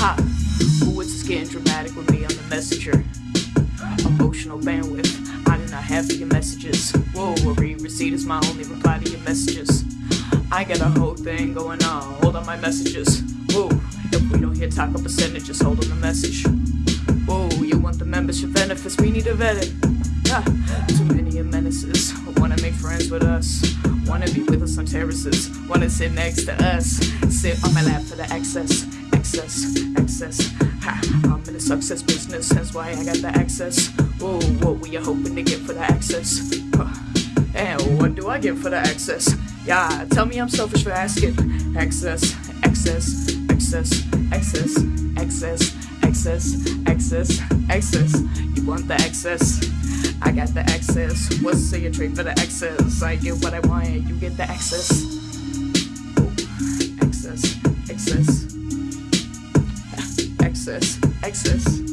Ha! Ooh, it's getting dramatic with me on the messenger. Emotional bandwidth, I do not have your messages. Whoa, a read receipt is my only reply to your messages. I got a whole thing going on, hold on my messages. Whoa, if we don't hit taco percentages, hold on the message. Whoa, you want the membership benefits, we need to vet it. Ah, too many menaces, wanna make friends with us. Wanna be with us on terraces, wanna sit next to us. Sit on my lap for the access, access, access. Ha, I'm in the success business, that's why I got the access. Whoa, what were you hoping to get for the access? Huh. And what do I get for the access? Yeah, tell me I'm selfish for asking. Access, access, access, access, access, access, access, access. You want the access? I got the access. What's say you trade for the access? I get what I want, you get the access. Access, access.